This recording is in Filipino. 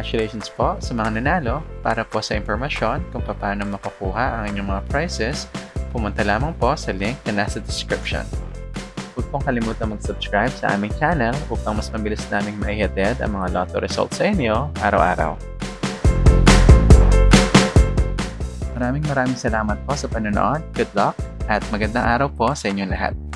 Congratulations po sa mga nanalo. Para po sa impormasyon kung paano makukuha ang inyong mga prizes, pumunta lamang po sa link na nasa description. Huwag pong kalimutan mag-subscribe sa aming channel upang mas mabilis naming maihatid ang mga lotto results sa inyo araw-araw. Maraming maraming salamat po sa panonood. Good luck at magandang araw po sa inyong lahat.